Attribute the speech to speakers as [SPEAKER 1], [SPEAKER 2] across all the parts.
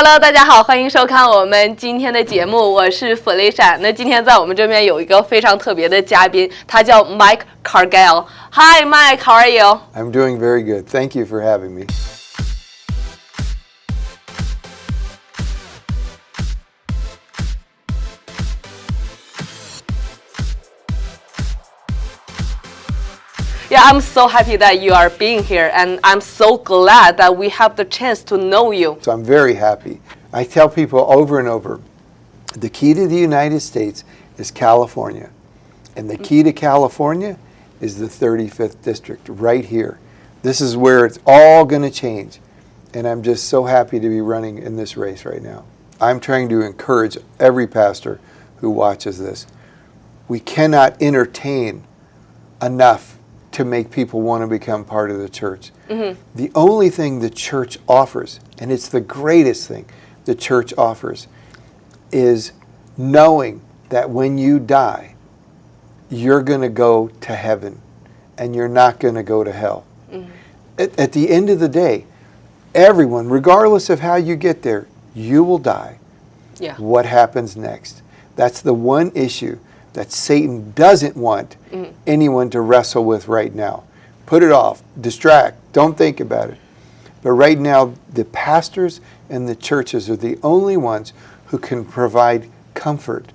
[SPEAKER 1] Hello，大家好，欢迎收看我们今天的节目，我是弗雷莎。那今天在我们这边有一个非常特别的嘉宾，他叫 Mike Cargill。Hi, Mike, how are you?
[SPEAKER 2] I'm doing very good. Thank you for having me.
[SPEAKER 1] Yeah, I'm so happy that you are being here, and I'm so glad that we have the chance to know you.
[SPEAKER 2] So I'm very happy. I tell people over and over, the key to the United States is California. And the key to California is the 35th district right here. This is where it's all going to change. And I'm just so happy to be running in this race right now. I'm trying to encourage every pastor who watches this. We cannot entertain enough to make people want to become part of the church. Mm-hmm. The only thing the church offers, and it's the greatest thing the church offers, is knowing that when you die, you're going to go to heaven and you're not going to go to hell. Mm-hmm. At, at the end of the day, everyone, regardless of how you get there, you will die.
[SPEAKER 1] Yeah.
[SPEAKER 2] What happens next? That's the one issue that Satan doesn't want mm. anyone to wrestle with right now. Put it off, distract, don't think about it. But right now, the pastors and the churches are the only ones who can provide comfort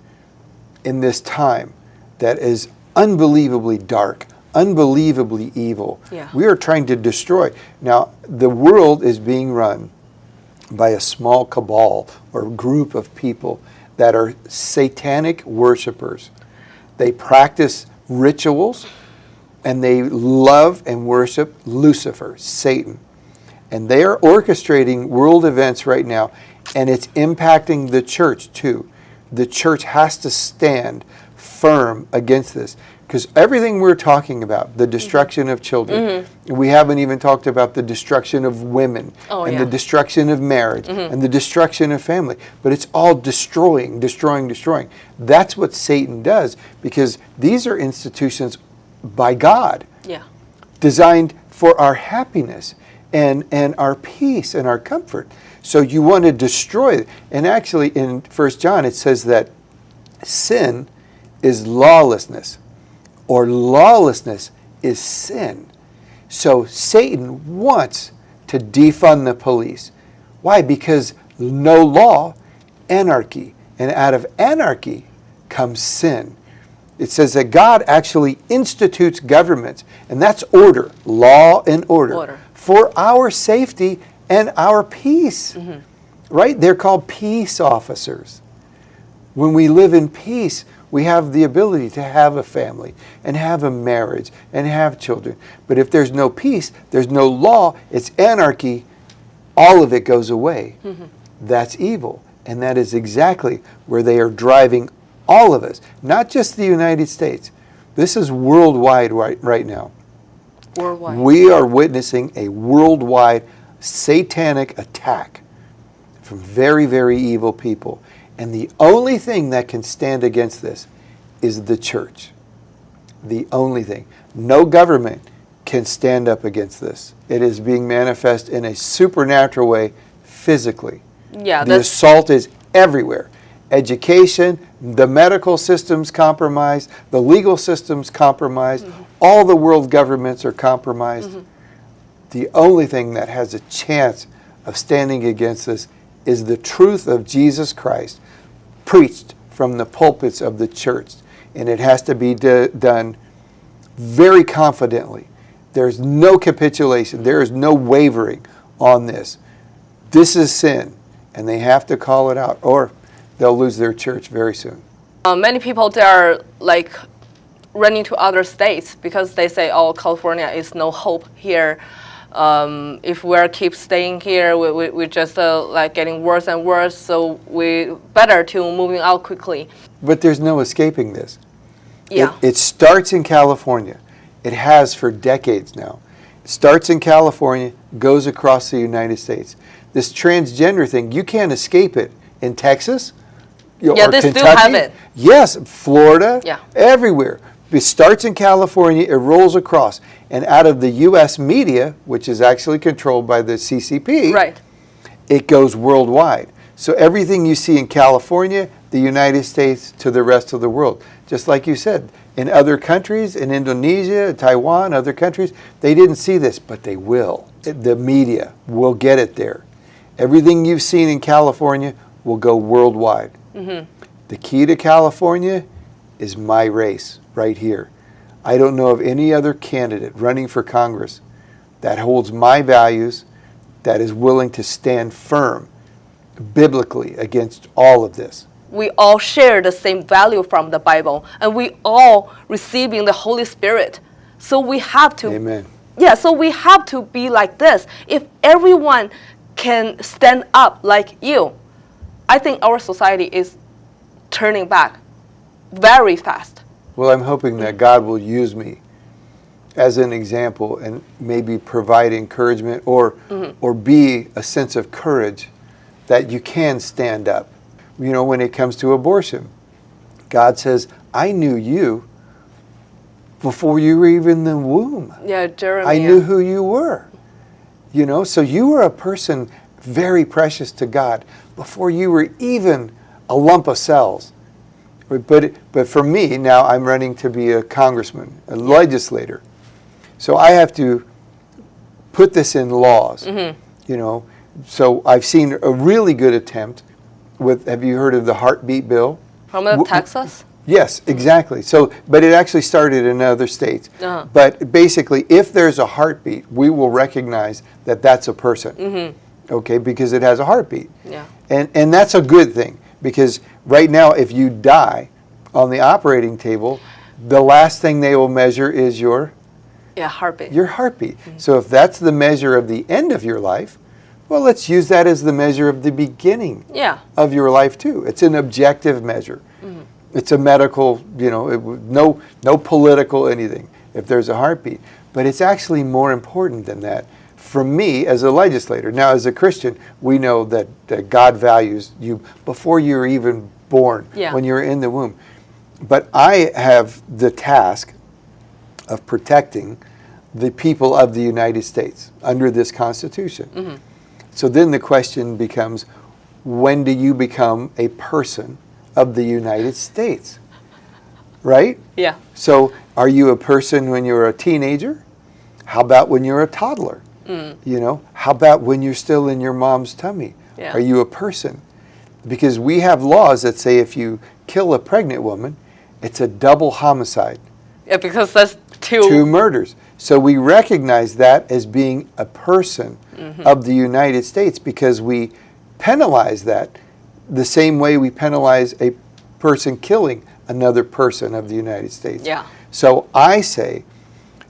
[SPEAKER 2] in this time that is unbelievably dark, unbelievably evil.
[SPEAKER 1] Yeah.
[SPEAKER 2] We are trying to destroy. Now, the world is being run by a small cabal or group of people that are satanic worshipers. They practice rituals and they love and worship Lucifer, Satan. And they are orchestrating world events right now, and it's impacting the church too. The church has to stand firm against this because everything we're talking about, the mm-hmm. destruction of children, mm-hmm. we haven't even talked about the destruction of women
[SPEAKER 1] Oh,
[SPEAKER 2] and
[SPEAKER 1] yeah.
[SPEAKER 2] the destruction of marriage mm-hmm. and the destruction of family. But it's all destroying, destroying, destroying. That's what Satan does because these are institutions by God
[SPEAKER 1] Yeah.
[SPEAKER 2] designed for our happiness and, and our peace and our comfort. So you want to destroy it. And actually, in First John, it says that sin is lawlessness, or lawlessness is sin. So Satan wants to defund the police. Why? Because no law, anarchy. And out of anarchy comes sin. It says that God actually institutes governments, and that's order, law and order,
[SPEAKER 1] Order.
[SPEAKER 2] for our safety and our peace. Mm-hmm. Right? They're called peace officers. When we live in peace, we have the ability to have a family and have a marriage and have children. But if there's no peace, there's no law, it's anarchy, all of it goes away. Mm-hmm. That's evil. And that is exactly where they are driving all of us, not just the United States. This is worldwide right, right now.
[SPEAKER 1] Worldwide.
[SPEAKER 2] We are witnessing a worldwide satanic attack from very, very evil people. And the only thing that can stand against this is the church. The only thing. No government can stand up against this. It is being manifest in a supernatural way physically.
[SPEAKER 1] yeah,
[SPEAKER 2] The assault is everywhere. Education, the medical system's compromised, the legal system's compromised, mm-hmm. all the world governments are compromised. Mm-hmm. The only thing that has a chance of standing against this is the truth of Jesus Christ preached from the pulpits of the church. And it has to be done very confidently. There's no capitulation, there is no wavering on this. This is sin, and they have to call it out, or they'll lose their church very soon.
[SPEAKER 1] uh, many people they are like running to other states because they say, "Oh, California is no hope here. Um, if we keep staying here, we we we just uh, like getting worse and worse. So we better to moving out quickly."
[SPEAKER 2] But there's no escaping this. It-
[SPEAKER 1] Yeah.
[SPEAKER 2] It, starts in California. It has for decades now. It starts in California, goes across the United States. This transgender thing, you can't escape it. In Texas, you-
[SPEAKER 1] Yeah,
[SPEAKER 2] or
[SPEAKER 1] they still have it.
[SPEAKER 2] Yes, Florida,
[SPEAKER 1] Yeah.
[SPEAKER 2] everywhere. It starts in California, it rolls across. And out of the U.S. media, which is actually controlled by the CCP,
[SPEAKER 1] Right.
[SPEAKER 2] it goes worldwide. So everything you see in California, the United States, to the rest of the world. Just like you said, in other countries, in Indonesia, Taiwan, other countries, they didn't see this, but they will. The media will get it there. Everything you've seen in California will go worldwide. Mm-hmm. The key to California is my race right here. I don't know of any other candidate running for Congress that holds my values, that is willing to stand firm biblically against all of this.
[SPEAKER 1] we all share the same value from the Bible, and we all receiving the Holy Spirit. So we have to,
[SPEAKER 2] Amen.
[SPEAKER 1] yeah. So we have to be like this. If everyone can stand up like you, I think our society is turning back very fast.
[SPEAKER 2] Well, I'm hoping that God will use me as an example and maybe provide encouragement or mm-hmm. or be a sense of courage that you can stand up. You know, when it comes to abortion, God says, "I knew you before you were even in the womb.
[SPEAKER 1] Yeah, Jeremy.
[SPEAKER 2] I knew who you were." You know, so you were a person very precious to God before you were even a lump of cells. But, but, but for me, now I'm running to be a congressman, a legislator. So I have to put this in laws, you know. So I've seen a really good attempt with, have you heard of the heartbeat bill?
[SPEAKER 1] from uh,
[SPEAKER 2] w-
[SPEAKER 1] Texas.
[SPEAKER 2] Yes, exactly. So, but it actually started in other states.
[SPEAKER 1] Uh-huh.
[SPEAKER 2] But basically, if there's a heartbeat, we will recognize that that's a person. Okay, because it has a heartbeat.
[SPEAKER 1] Yeah.
[SPEAKER 2] And, and that's a good thing because right now, if you die on the operating table, the last thing they will measure is your,
[SPEAKER 1] Yeah, heartbeat.
[SPEAKER 2] your heartbeat. Mm-hmm. So if that's the measure of the end of your life, well, let's use that as the measure of the beginning
[SPEAKER 1] yeah.
[SPEAKER 2] of your life too. It's an objective measure. Mm-hmm. It's a medical, you know, it, no, no political anything. If there's a heartbeat, but it's actually more important than that. For me, as a legislator, now as a Christian, we know that, that God values you before you're even born,
[SPEAKER 1] Yeah.
[SPEAKER 2] when you're in the womb. But I have the task of protecting the people of the United States under this Constitution. Mm-hmm. So then the question becomes when do you become a person of the United States? Right?
[SPEAKER 1] Yeah.
[SPEAKER 2] So are you a person when you're a teenager? How about when you're a toddler? Mm. You know, how about when you're still in your mom's tummy?
[SPEAKER 1] Yeah.
[SPEAKER 2] Are you a person? Because we have laws that say if you kill a pregnant woman, it's a double homicide
[SPEAKER 1] Yeah, because that's two.
[SPEAKER 2] two murders. So we recognize that as being a person mm-hmm. of the United States because we penalize that the same way we penalize a person killing another person of the United States.
[SPEAKER 1] Yeah.
[SPEAKER 2] So I say,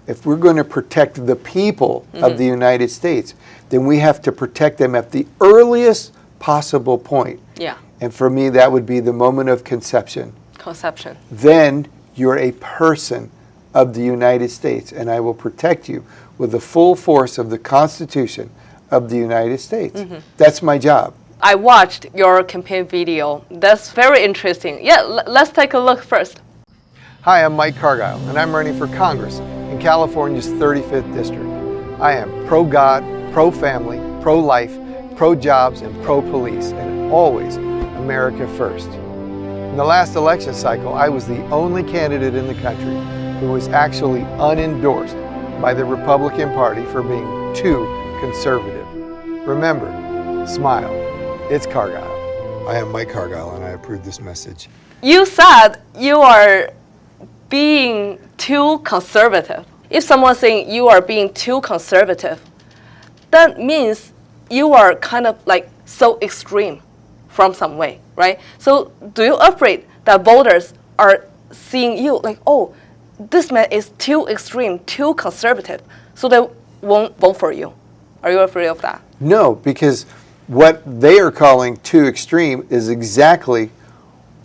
[SPEAKER 2] if we're going to protect the people of mm-hmm. the United States, then we have to protect them at the earliest possible point.
[SPEAKER 1] Yeah.
[SPEAKER 2] And for me, that would be the moment of conception
[SPEAKER 1] Conception.
[SPEAKER 2] then you're a person of the United States, and I will protect you with the full force of the Constitution of the United States. Mm-hmm. That's my job.
[SPEAKER 1] I watched your campaign video. That's very interesting. Yeah, l- let's take a look first.
[SPEAKER 2] Hi, I'm Mike Cargile, and I'm running for Congress in California's 35th District. I am pro God, pro family, pro life, pro jobs, and pro police, and always America first. In the last election cycle, I was the only candidate in the country who was actually unendorsed by the Republican Party for being too conservative. Remember, smile. It's Cargile. I am Mike Cargile, and I approve this message.
[SPEAKER 1] You said you are being too conservative. If someone's saying you are being too conservative, that means you are kind of like so extreme from some way, right? So do you afraid that voters are seeing you like, oh, this man is too extreme, too conservative, so they won't vote for you? Are you afraid of that?
[SPEAKER 2] No, because what they are calling too extreme is exactly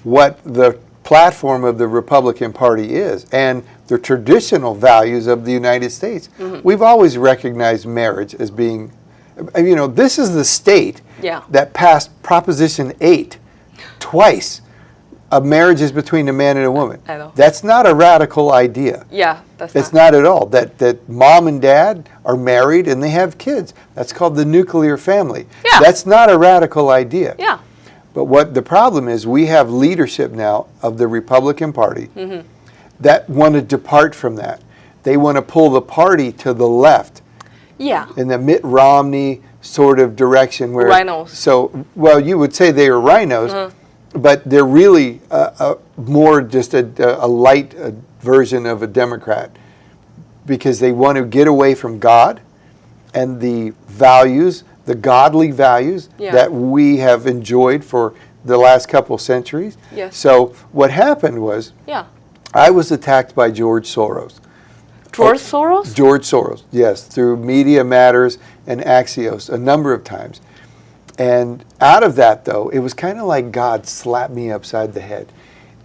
[SPEAKER 2] what the platform of the Republican Party is and the traditional values of the United States. We've always recognized marriage as being, uh, you know, this is the state
[SPEAKER 1] Yeah.
[SPEAKER 2] that passed Proposition 8 twice. A marriage is between a man and a woman. That's not a radical idea.
[SPEAKER 1] Yeah, that's
[SPEAKER 2] It's
[SPEAKER 1] not.
[SPEAKER 2] not at all. That that mom and dad are married and they have kids. That's called the nuclear family.
[SPEAKER 1] Yeah.
[SPEAKER 2] That's not a radical idea.
[SPEAKER 1] Yeah.
[SPEAKER 2] But what the problem is, we have leadership now of the Republican Party that want to depart from that. They want to pull the party to the left
[SPEAKER 1] Yeah.
[SPEAKER 2] in the Mitt Romney sort of direction where
[SPEAKER 1] RINOs.
[SPEAKER 2] So, well, you would say they are RINOs, but they're really uh, uh, more just a, a light uh, version of a Democrat because they want to get away from God and the values, the godly values
[SPEAKER 1] Yeah.
[SPEAKER 2] that we have enjoyed for the last couple centuries.
[SPEAKER 1] Yes.
[SPEAKER 2] So what happened was
[SPEAKER 1] Yeah.
[SPEAKER 2] I was attacked by George Soros.
[SPEAKER 1] George Soros?
[SPEAKER 2] George Soros, yes, through Media Matters and Axios a number of times. And out of that, though, it was kind of like God slapped me upside the head.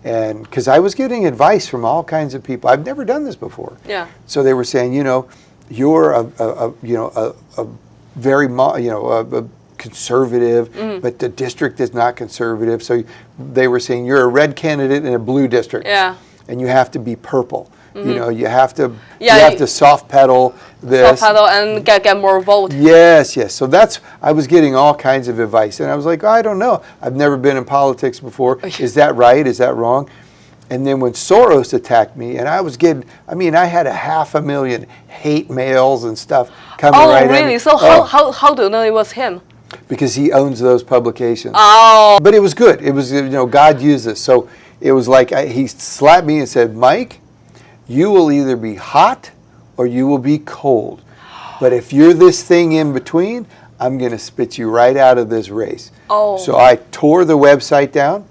[SPEAKER 2] And because I was getting advice from all kinds of people, I've never done this before.
[SPEAKER 1] Yeah.
[SPEAKER 2] So they were saying, you know, you're a, a, a you know a, a very mo- you know a, a conservative,
[SPEAKER 1] Mm-hmm.
[SPEAKER 2] but the district is not conservative. So they were saying you're a red candidate in a blue district,
[SPEAKER 1] Yeah.
[SPEAKER 2] and you have to be purple. You mm-hmm. know, you have to
[SPEAKER 1] Yeah,
[SPEAKER 2] you have to soft pedal this.
[SPEAKER 1] Self pedal and get, get more vote.
[SPEAKER 2] Yes, yes. So that's I was getting all kinds of advice, and I was like, I don't know. I've never been in politics before. Is that right? Is that wrong? And then when Soros attacked me, and I was getting, I mean, I had a half a million hate mails and stuff coming
[SPEAKER 1] Oh,
[SPEAKER 2] right
[SPEAKER 1] really? So how,
[SPEAKER 2] Oh,
[SPEAKER 1] how, how do you know it was him?
[SPEAKER 2] because he owns those publications.
[SPEAKER 1] Oh,
[SPEAKER 2] But it was good. It was, you know, God used this. So it was like I, he slapped me and said, Mike, you will either be hot or you will be cold. But if you're this thing in between, I'm going to spit you right out of this race.
[SPEAKER 1] Oh.
[SPEAKER 2] So I tore the website down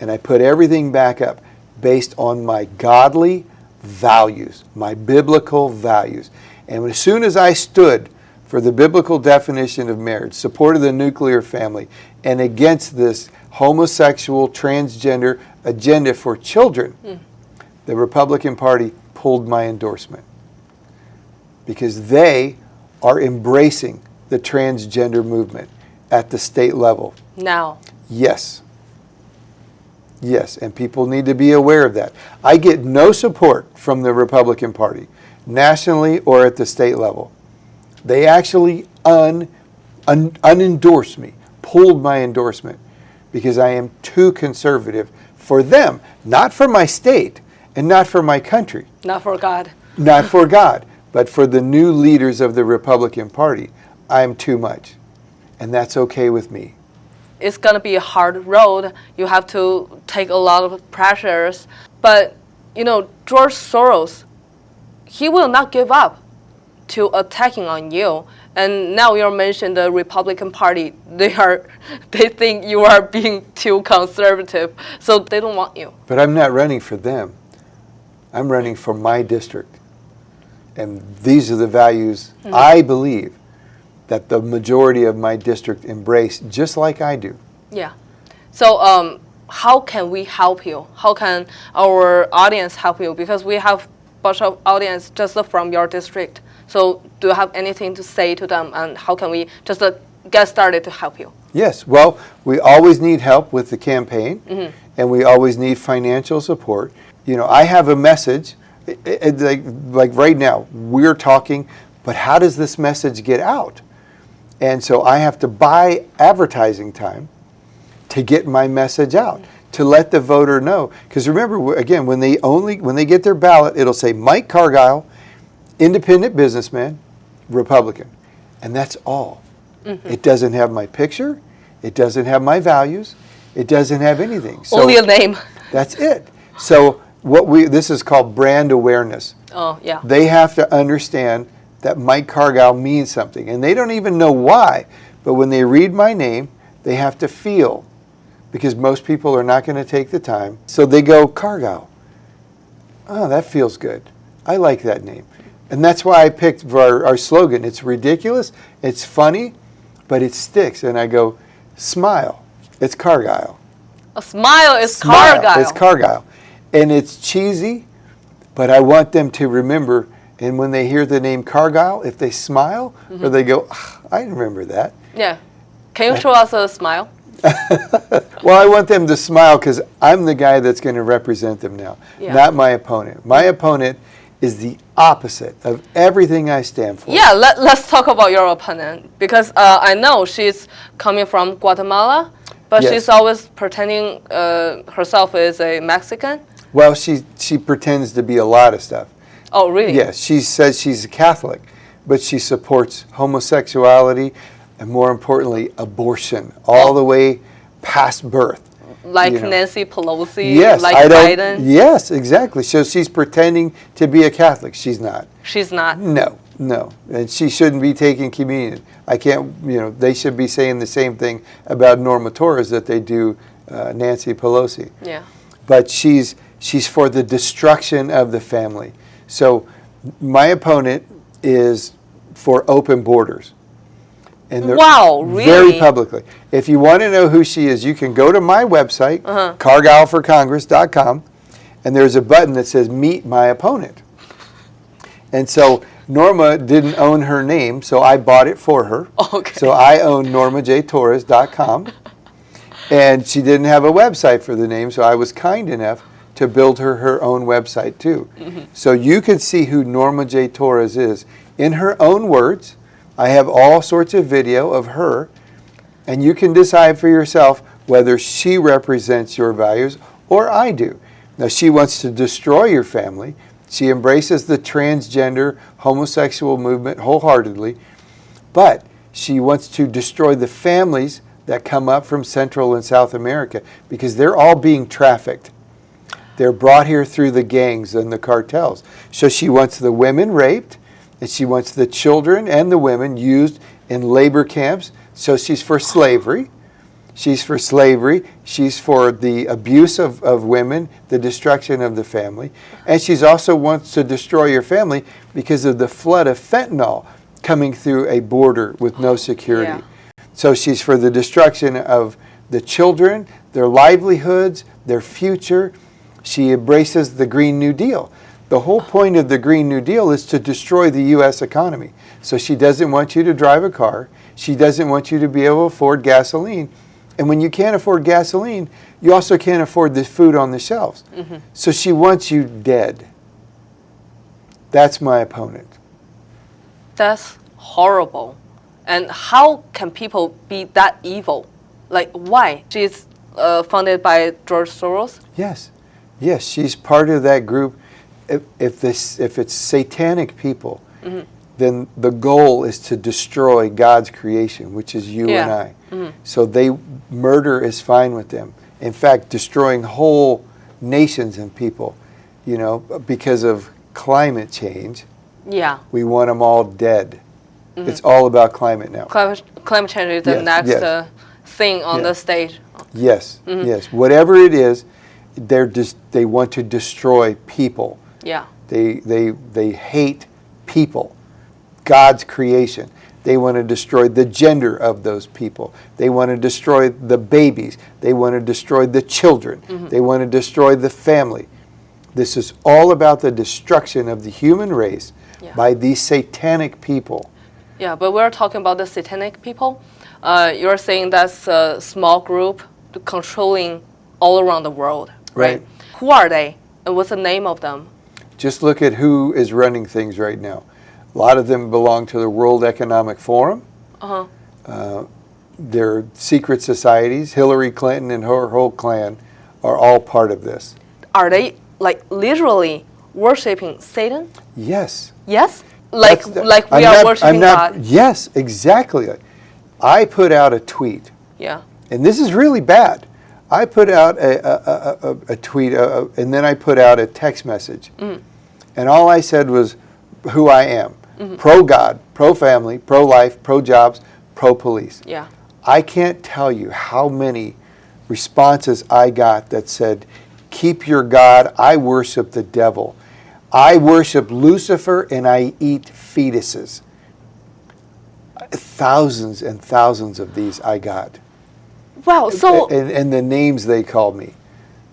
[SPEAKER 2] and I put everything back up based on my godly values, my biblical values. And as soon as I stood for the biblical definition of marriage, supported the nuclear family, and against this homosexual, transgender agenda for children, hmm. the Republican Party pulled my endorsement because they are embracing the transgender movement at the state level.
[SPEAKER 1] now.
[SPEAKER 2] Yes. Yes, and people need to be aware of that. I get no support from the Republican Party, nationally or at the state level. They actually un, un, unendorse me, pulled my endorsement, because I am too conservative for them, not for my state and not for my country,
[SPEAKER 1] Not for God.
[SPEAKER 2] not for God, but for the new leaders of the Republican Party. I'm too much, and that's okay with me.
[SPEAKER 1] It's gonna be a hard road. You have to take a lot of pressures. But you know, George Soros, he will not give up to attacking on you. And now you mentioned the Republican Party. They are, they think you are being too conservative, so they don't want you.
[SPEAKER 2] But I'm not running for them. I'm running for my district. And these are the values mm-hmm. I believe that the majority of my district embrace, just like I do.
[SPEAKER 1] Yeah. So um, how can we help you? How can our audience help you? Because we have bunch of audience just from your district. So do you have anything to say to them, and how can we just uh, get started to help you?
[SPEAKER 2] Yes, well, we always need help with the campaign, and we always need financial support. You know, I have a message, i- i- like, like right now, we're talking, but how does this message get out? And so I have to buy advertising time to get my message out, to let the voter know. Because remember, again, when they only when they get their ballot, it'll say Mike Cargile, independent businessman, Republican, and that's all. Mm-hmm. It doesn't have my picture, it doesn't have my values, it doesn't have anything. So
[SPEAKER 1] Only a name.
[SPEAKER 2] that's it. So what we this is called brand awareness.
[SPEAKER 1] Oh yeah.
[SPEAKER 2] They have to understand that Mike Cargile means something. And they don't even know why. But when they read my name, they have to feel. Because most people are not going to take the time. So they go, Cargile. Oh, ah, that feels good. I like that name. And that's why I picked our, our slogan. It's ridiculous, it's funny, but it sticks. And I go, smile. It's Cargile.
[SPEAKER 1] A smile is
[SPEAKER 2] Smile.
[SPEAKER 1] Cargile.
[SPEAKER 2] It's Cargile. And it's cheesy, but I want them to remember. And when they hear the name Cargile, if they smile or they go, "Ah, I remember that.
[SPEAKER 1] yeah. Can you show us a smile?
[SPEAKER 2] Well, I want them to smile because I'm the guy that's going to represent them now,
[SPEAKER 1] Yeah.
[SPEAKER 2] not my opponent. My opponent is the opposite of everything I stand for.
[SPEAKER 1] Yeah. Let Let's talk about your opponent because uh, I know she's coming from Guatemala. But
[SPEAKER 2] Yes.
[SPEAKER 1] she's always pretending uh, herself is a Mexican.
[SPEAKER 2] Well, she she pretends to be a lot of stuff.
[SPEAKER 1] Oh, really?
[SPEAKER 2] Yes, she says she's a Catholic, but she supports homosexuality and more importantly, abortion all
[SPEAKER 1] Oh.
[SPEAKER 2] the way past birth.
[SPEAKER 1] Like
[SPEAKER 2] you know.
[SPEAKER 1] Nancy Pelosi.
[SPEAKER 2] Yes,
[SPEAKER 1] like
[SPEAKER 2] I.
[SPEAKER 1] Biden.
[SPEAKER 2] Yes, exactly. So she's pretending to be a Catholic. She's not.
[SPEAKER 1] She's not.
[SPEAKER 2] No, no, and she shouldn't be taking communion. I can't. You know, they should be saying the same thing about Norma Torres that they do uh, Nancy Pelosi.
[SPEAKER 1] Yeah.
[SPEAKER 2] But she's she's for the destruction of the family. So my opponent is for open borders. And they're
[SPEAKER 1] Wow,
[SPEAKER 2] Very publicly. If you want to know who she is, you can go to my website,
[SPEAKER 1] Uh-huh.
[SPEAKER 2] cargileforcongress.com, and there's a button that says Meet My Opponent. And so Norma didn't own her name, so I bought it for her.
[SPEAKER 1] Okay.
[SPEAKER 2] So I own normajtorres.com. And she didn't have a website for the name, so I was kind enough to build her her own website too. Mm-hmm. So you can see who Norma J. Torres is in her own words. I have all sorts of video of her, and you can decide for yourself whether she represents your values or I do. Now, she wants to destroy your family. She embraces the transgender homosexual movement wholeheartedly, but she wants to destroy the families that come up from Central and South America because they're all being trafficked. They're brought here through the gangs and the cartels. So she wants the women raped, and she wants the children and the women used in labor camps. So she's for slavery. She's for slavery. She's for the abuse of, of women, the destruction of the family. And she's also wants to destroy your family because of the flood of fentanyl coming through a border with no oh, security.
[SPEAKER 1] Yeah.
[SPEAKER 2] So she's for the destruction of the children, their livelihoods, their future. She embraces the Green New Deal. The whole point of the Green New Deal is to destroy the U.S. economy. So she doesn't want you to drive a car. She doesn't want you to be able to afford gasoline. And when you can't afford gasoline, you also can't afford the food on the shelves. So she wants you dead. That's my opponent.
[SPEAKER 1] That's horrible. And how can people be that evil? Like, why? She's uh, funded by George Soros?
[SPEAKER 2] Yes, yes, she's part of that group. If, if this, if it's satanic people, mm-hmm. then the goal is to destroy God's creation, which is you
[SPEAKER 1] Yeah.
[SPEAKER 2] and I. Mm-hmm. So they murder is fine with them. In fact, destroying whole nations and people, you know, because of climate change,
[SPEAKER 1] Yeah.
[SPEAKER 2] we want them all dead. Mm-hmm. It's all about climate now.
[SPEAKER 1] Climate, climate change is the
[SPEAKER 2] Yes,
[SPEAKER 1] next
[SPEAKER 2] yes.
[SPEAKER 1] uh, thing on
[SPEAKER 2] Yeah.
[SPEAKER 1] the stage.
[SPEAKER 2] Yes, yes. Whatever it is, they're just they want to destroy people.
[SPEAKER 1] Yeah.
[SPEAKER 2] They, they, they hate people, God's creation. They want to destroy the gender of those people. They want to destroy the babies. They want to destroy the children. They want to destroy the family. This is all about the destruction of the human race
[SPEAKER 1] Yeah.
[SPEAKER 2] by these satanic people.
[SPEAKER 1] Yeah, but we're talking about the satanic people. Uh, you're saying that's a small group controlling all around the world, right?
[SPEAKER 2] Right.
[SPEAKER 1] Who are they? And what's the name of them?
[SPEAKER 2] Just look at who is running things right now. A lot of them belong to the World Economic Forum.
[SPEAKER 1] Uh-huh.
[SPEAKER 2] Uh, they're secret societies. Hillary Clinton and her whole clan are all part of this.
[SPEAKER 1] Are they like literally worshiping Satan?
[SPEAKER 2] Yes.
[SPEAKER 1] Yes? Like
[SPEAKER 2] the-
[SPEAKER 1] like we
[SPEAKER 2] I'm
[SPEAKER 1] are
[SPEAKER 2] not-
[SPEAKER 1] worshiping
[SPEAKER 2] I'm not-
[SPEAKER 1] God?
[SPEAKER 2] Yes, exactly. I put out a tweet,
[SPEAKER 1] Yeah.
[SPEAKER 2] and this is really bad. I put out a, a, a, a, a tweet, uh, and then I put out a text message.
[SPEAKER 1] Mm.
[SPEAKER 2] And all I said was who I am
[SPEAKER 1] Mm-hmm.
[SPEAKER 2] pro God, pro family, pro life, pro jobs, pro police.
[SPEAKER 1] Yeah.
[SPEAKER 2] I can't tell you how many responses I got that said, Keep your God, I worship the devil. I worship Lucifer and I eat fetuses. Thousands and thousands of these I got.
[SPEAKER 1] Wow. So
[SPEAKER 2] and, and the names they called me.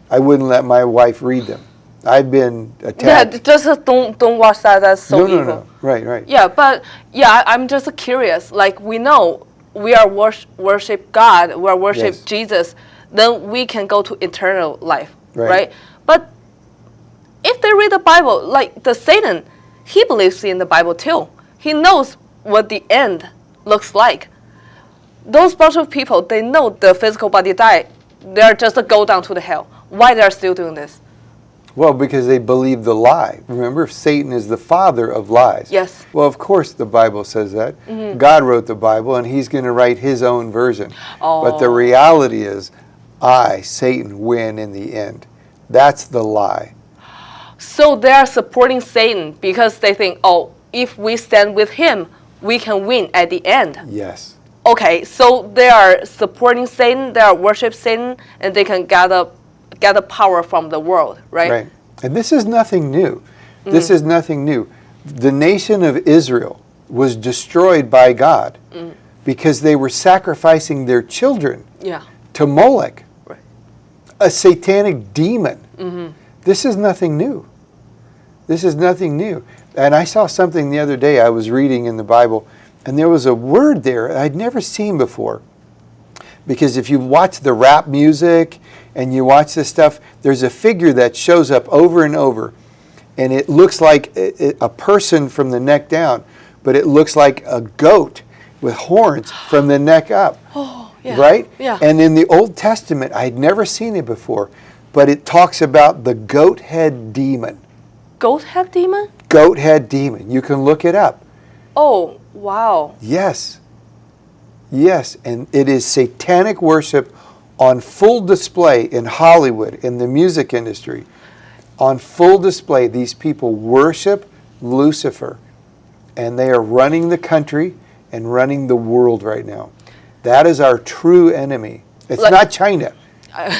[SPEAKER 2] I wouldn't let my wife read them. I've been
[SPEAKER 1] yeah, just don't don't watch that. That's so
[SPEAKER 2] no,
[SPEAKER 1] evil.
[SPEAKER 2] no, no. Right, right.
[SPEAKER 1] Yeah, but yeah, I'm just curious. Like we know we are wors- worship God, we are worship
[SPEAKER 2] Yes.
[SPEAKER 1] Jesus, then we can go to eternal life,
[SPEAKER 2] Right.
[SPEAKER 1] right. But if they read the Bible, like the Satan, he believes in the Bible too. He knows what the end looks like. Those bunch of people, they know the physical body died. They're just a go down to the hell. Why they're still doing this?
[SPEAKER 2] Well, because they believe the lie. Remember, Satan is the father of lies.
[SPEAKER 1] Yes.
[SPEAKER 2] Well, of course, the Bible says that. Mm-hmm. God wrote the Bible, and He's going to write His own version. Oh. But the
[SPEAKER 1] Oh.
[SPEAKER 2] reality is, I, Satan, win in the end. That's the lie.
[SPEAKER 1] So they are supporting Satan because they think, oh, if we stand with him, we can win at the end.
[SPEAKER 2] Yes.
[SPEAKER 1] Okay, so they are supporting Satan, they are worship Satan, and they can gather gather power from the world, right?
[SPEAKER 2] Right. And this is nothing new. This mm. is nothing new. The nation of Israel was destroyed by God mm. because they were sacrificing their children
[SPEAKER 1] Yeah.
[SPEAKER 2] to Molech,
[SPEAKER 1] Right.
[SPEAKER 2] a satanic demon. Mm-hmm. This is nothing new. This is nothing new. And I saw something the other day I was reading in the Bible, and there was a word there I'd never seen before. Because if you watch the rap music and you watch this stuff, there's a figure that shows up over and over, and it looks like a person from the neck down, but it looks like a goat with horns from the neck up.
[SPEAKER 1] Oh, yeah.
[SPEAKER 2] Right?
[SPEAKER 1] Yeah.
[SPEAKER 2] And in the Old Testament, I'd never seen it before, but it talks about the goat head demon.
[SPEAKER 1] Goat head demon?
[SPEAKER 2] Goat head demon. You can look it up.
[SPEAKER 1] Oh, wow.
[SPEAKER 2] Yes. Yes. And it is satanic worship on full display in Hollywood, in the music industry. On full display, these people worship Lucifer, and they are running the country and running the world right now. That is our true enemy. It's
[SPEAKER 1] Like-
[SPEAKER 2] not China.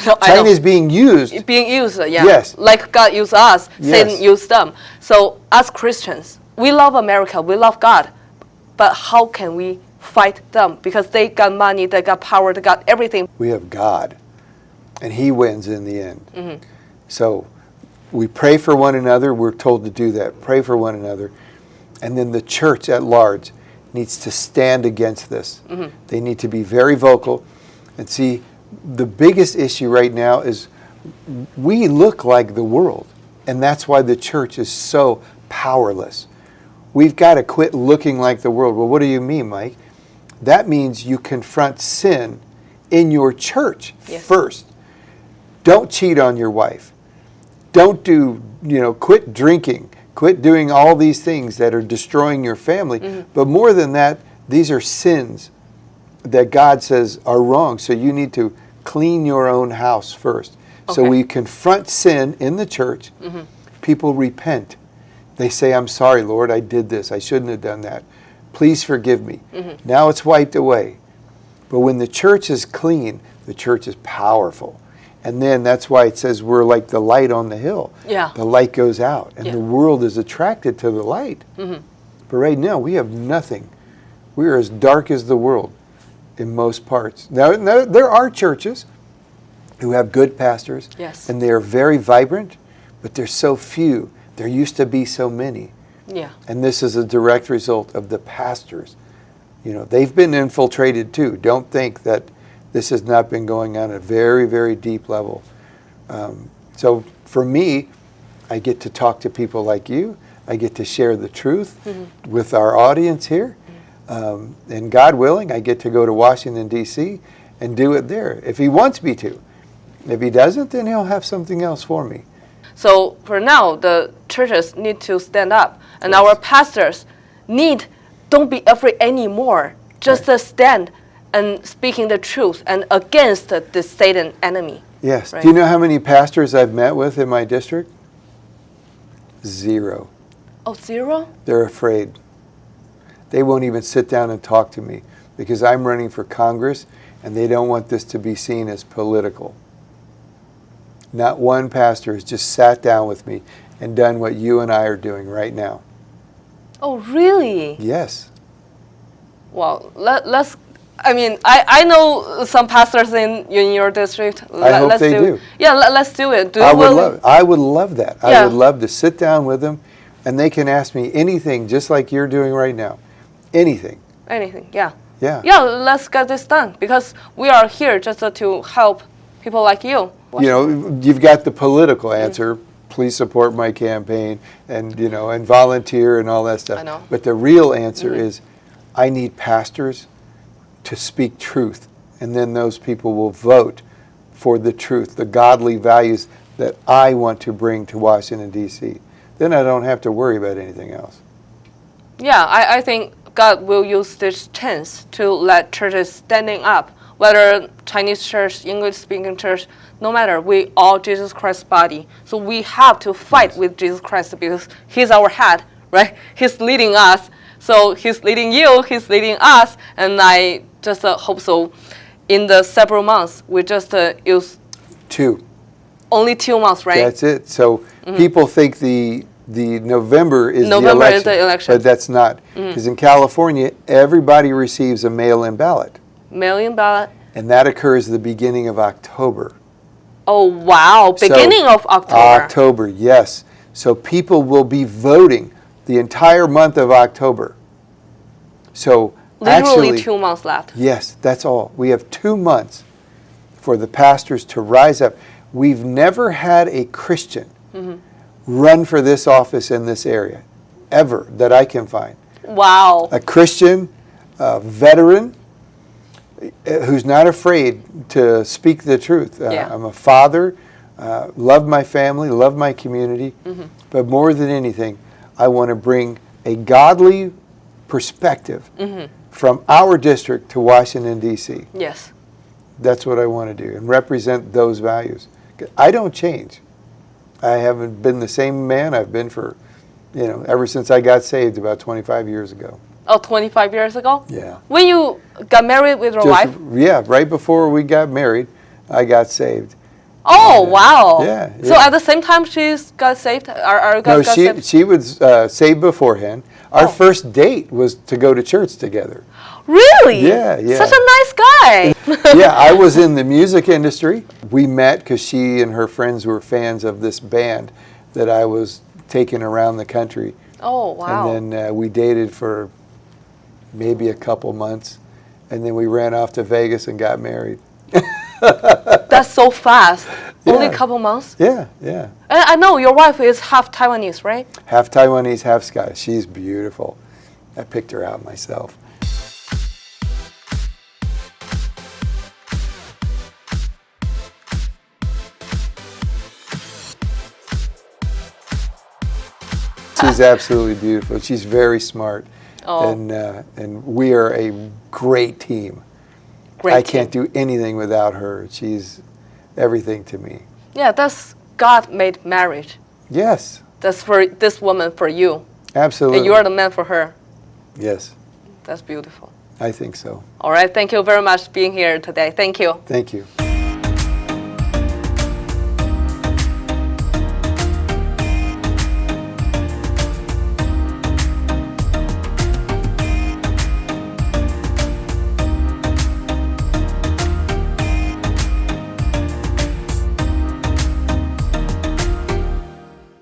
[SPEAKER 1] No,
[SPEAKER 2] China is being used.
[SPEAKER 1] being used, yeah.
[SPEAKER 2] Yes.
[SPEAKER 1] Like God used us, Satan used them. So as Christians, we love America, we love God, but how can we fight them? Because they got money, they got power, they got everything.
[SPEAKER 2] we have God, and He wins in the end.
[SPEAKER 1] Mm-hmm.
[SPEAKER 2] So we pray for one another. We're told to do that. Pray for one another. And then the church at large needs to stand against this.
[SPEAKER 1] Mm-hmm.
[SPEAKER 2] They need to be very vocal. And see, the biggest issue right now is we look like the world. And that's why the church is so powerless. We've got to quit looking like the world. Well, what do you mean, Mike? That means you confront sin in your church
[SPEAKER 1] Yes.
[SPEAKER 2] first. Don't cheat on your wife. Don't do, you know, quit drinking. Quit doing all these things that are destroying your family. Mm-hmm. But more than that, these are sins that God says are wrong. So you need to clean your own house first. So
[SPEAKER 1] Okay.
[SPEAKER 2] we confront sin in the church. Mm-hmm. People repent. They say, I'm sorry, Lord, I did this. I shouldn't have done that. Please forgive me. Mm-hmm. Now it's wiped away. But when the church is clean, the church is powerful. And then that's why it says we're like the light on the hill.
[SPEAKER 1] Yeah.
[SPEAKER 2] The light goes out, and
[SPEAKER 1] Yeah.
[SPEAKER 2] the world is attracted to the light. Mm-hmm. But right now, we have nothing. We are as dark as the world in most parts. Now, now there are churches who have good pastors,
[SPEAKER 1] Yes.
[SPEAKER 2] and they are very vibrant, but there's so few. There used to be so many.
[SPEAKER 1] Yeah.
[SPEAKER 2] And this is a direct result of the pastors. You know, they've been infiltrated too. Don't think that this has not been going on at a very, very deep level. Um, so for me, I get to talk to people like you. I get to share the truth with our audience here. Um, and God willing, I get to go to Washington, D.C. and do it there if He wants me to. If He doesn't, then He'll have something else for me.
[SPEAKER 1] So for now, the churches need to stand up, and our pastors need don't be afraid anymore. Just
[SPEAKER 2] Right.
[SPEAKER 1] stand and speaking the truth and against the Satan enemy.
[SPEAKER 2] Yes.
[SPEAKER 1] Right.
[SPEAKER 2] Do you know how many pastors I've met with in my district? Zero.
[SPEAKER 1] Oh, zero?
[SPEAKER 2] They're afraid. They won't even sit down and talk to me because I'm running for Congress and they don't want this to be seen as political. Not one pastor has just sat down with me and done what you and I are doing right now.
[SPEAKER 1] Oh, really?
[SPEAKER 2] Yes.
[SPEAKER 1] Well, let, let's. I mean, I, I know some pastors in in your district.
[SPEAKER 2] I hope
[SPEAKER 1] let's
[SPEAKER 2] they
[SPEAKER 1] do.
[SPEAKER 2] do.
[SPEAKER 1] Yeah, let, let's do it. Do
[SPEAKER 2] I would love I would love that.
[SPEAKER 1] Yeah.
[SPEAKER 2] I would love to sit down with them and they can ask me anything just like you're doing right now. Anything.
[SPEAKER 1] anything. Yeah.
[SPEAKER 2] Yeah.
[SPEAKER 1] Yeah, let's get this done because we are here just to help people like you.
[SPEAKER 2] You know, you've got the political answer. Please support my campaign, and you know, and volunteer and all that stuff.
[SPEAKER 1] I know.
[SPEAKER 2] But the real answer mm-hmm. is, I need pastors to speak truth. And then those people will vote for the truth, the godly values that I want to bring to Washington, D.C. Then I don't have to worry about anything else.
[SPEAKER 1] Yeah, I, I think God will use this chance to let churches standing up, whether Chinese church, English speaking church, no matter, we all Jesus Christ's body. So we have to fight with Jesus Christ because He's our head, right? He's leading us. So He's leading you, He's leading us, and I just uh, hope so. In the several months, we just uh, use
[SPEAKER 2] Two.
[SPEAKER 1] only two months, right?
[SPEAKER 2] That's it. So people think the the November is
[SPEAKER 1] Mm-hmm. November
[SPEAKER 2] the
[SPEAKER 1] is
[SPEAKER 2] election,
[SPEAKER 1] the election. Mm-hmm.
[SPEAKER 2] but that's not. Because in California, everybody receives a mail-in ballot,
[SPEAKER 1] Mail-in ballot.
[SPEAKER 2] and that occurs the beginning of October.
[SPEAKER 1] Oh wow!
[SPEAKER 2] So,
[SPEAKER 1] Beginning of October.
[SPEAKER 2] October, yes. So people will be voting the entire month of October. So
[SPEAKER 1] Literally
[SPEAKER 2] actually,
[SPEAKER 1] two months left.
[SPEAKER 2] Yes, that's all. We have two months for the pastors to rise up. We've never had a Christian mm-hmm. run for this office in this area, ever, that I can find.
[SPEAKER 1] Wow.
[SPEAKER 2] A Christian, a veteran, who's not afraid to speak the truth. Uh,
[SPEAKER 1] Yeah.
[SPEAKER 2] I'm a father, uh, love my family, love my community, but more than anything, I want to bring a godly perspective from our district to Washington, D.C.
[SPEAKER 1] Yes.
[SPEAKER 2] That's what I want to do and represent those values. I don't change. I haven't been the same man I've been for, you know, ever since I got saved about 25 years ago.
[SPEAKER 1] Oh, 25 years ago?
[SPEAKER 2] Yeah.
[SPEAKER 1] When you got married with your
[SPEAKER 2] Just-
[SPEAKER 1] wife?
[SPEAKER 2] Yeah, right before we got married, I got saved.
[SPEAKER 1] Oh,
[SPEAKER 2] Yeah.
[SPEAKER 1] wow.
[SPEAKER 2] Yeah,
[SPEAKER 1] So
[SPEAKER 2] yeah.
[SPEAKER 1] at the same time she's got saved? Are you
[SPEAKER 2] No, she
[SPEAKER 1] saved?
[SPEAKER 2] she was uh, saved beforehand. Our
[SPEAKER 1] Oh.
[SPEAKER 2] first date was to go to church together.
[SPEAKER 1] Really?
[SPEAKER 2] Yeah, yeah.
[SPEAKER 1] Such a nice guy.
[SPEAKER 2] yeah, I was in the music industry. We met because she and her friends were fans of this band that I was taking around the country.
[SPEAKER 1] oh, wow.
[SPEAKER 2] And then uh, we dated for maybe a couple months. And then we ran off to Vegas and got married.
[SPEAKER 1] That's so fast. Only a couple months?
[SPEAKER 2] Yeah, yeah.
[SPEAKER 1] And I know your wife is half Taiwanese, right?
[SPEAKER 2] Half Taiwanese, half Scottish. She's beautiful. I picked her out myself. She's uh, absolutely beautiful. She's very smart.
[SPEAKER 1] Oh.
[SPEAKER 2] And, uh, and we are a great team.
[SPEAKER 1] Great.
[SPEAKER 2] I can't do anything without her. She's everything to me.
[SPEAKER 1] Yeah, that's God made marriage.
[SPEAKER 2] Yes,
[SPEAKER 1] That's for this woman for you.
[SPEAKER 2] absolutely.
[SPEAKER 1] And you are the man for her.
[SPEAKER 2] yes,
[SPEAKER 1] That's beautiful.
[SPEAKER 2] I think so.
[SPEAKER 1] All right. Thank you very much for being here today. Thank you.
[SPEAKER 2] Thank you.